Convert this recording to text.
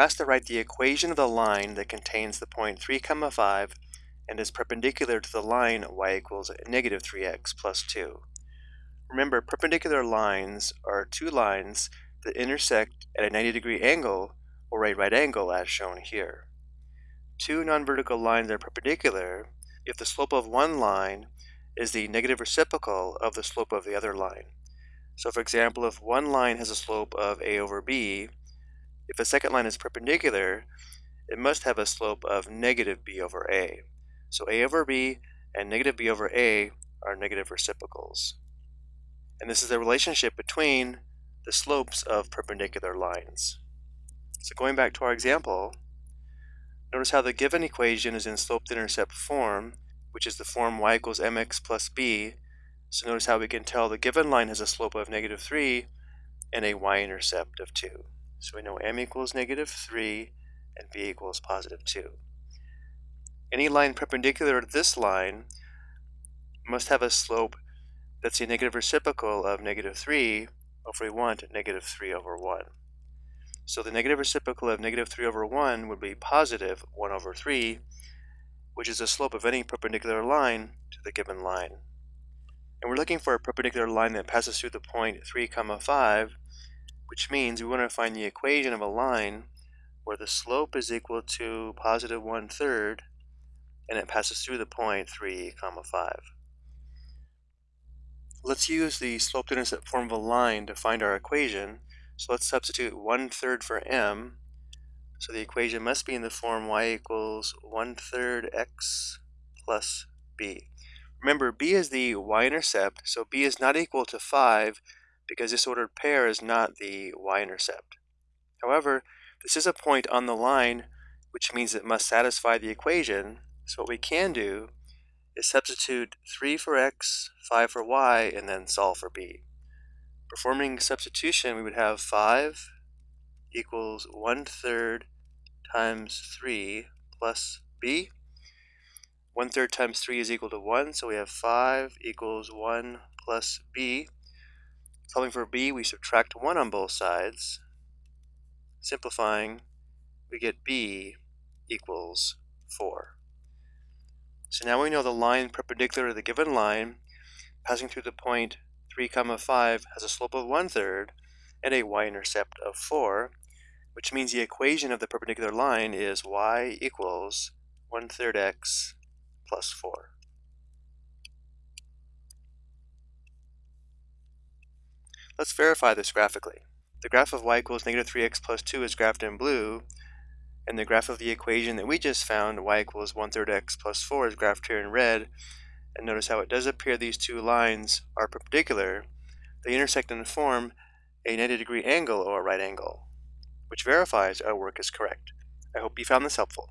We're asked to write the equation of the line that contains the point 3 comma 5 and is perpendicular to the line y equals negative 3x plus 2. Remember, perpendicular lines are two lines that intersect at a 90 degree angle or a right angle as shown here. Two non-vertical lines are perpendicular if the slope of one line is the negative reciprocal of the slope of the other line. So for example, if one line has a slope of a over b, if the second line is perpendicular, it must have a slope of negative b over a. So a over b and negative b over a are negative reciprocals. And this is the relationship between the slopes of perpendicular lines. So going back to our example, notice how the given equation is in slope-intercept form, which is the form y equals mx plus b. So notice how we can tell the given line has a slope of negative 3 and a y-intercept of 2. So we know m equals negative 3 and b equals positive 2. Any line perpendicular to this line must have a slope that's a negative reciprocal of negative 3, or if we want, negative 3 over 1. So the negative reciprocal of negative 3 over 1 would be positive 1 over 3, which is the slope of any perpendicular line to the given line. And we're looking for a perpendicular line that passes through the point 3 comma 5, which means we want to find the equation of a line where the slope is equal to positive one third and it passes through the point 3 comma 5. Let's use the slope-intercept form of a line to find our equation. So let's substitute one third for m. So the equation must be in the form y equals one third x plus b. Remember, b is the y-intercept, so b is not equal to 5 because this ordered pair is not the y-intercept. However, this is a point on the line, which means it must satisfy the equation. So what we can do is substitute 3 for x, 5 for y, and then solve for b. Performing substitution, we would have 5 equals 1 third times 3 plus b. 1 third times 3 is equal to 1, so we have 5 equals 1 plus b. Solving for b, we subtract 1 on both sides. Simplifying, we get b equals 4. So now we know the line perpendicular to the given line passing through the point 3 comma 5 has a slope of 1 third and a y-intercept of 4, which means the equation of the perpendicular line is y equals 1 third x plus 4. Let's verify this graphically. The graph of y equals negative 3x plus 2 is graphed in blue, and the graph of the equation that we just found, y equals 1 third x plus 4, is graphed here in red. And notice how it does appear these two lines are perpendicular. They intersect and form a 90 degree angle or a right angle, which verifies our work is correct. I hope you found this helpful.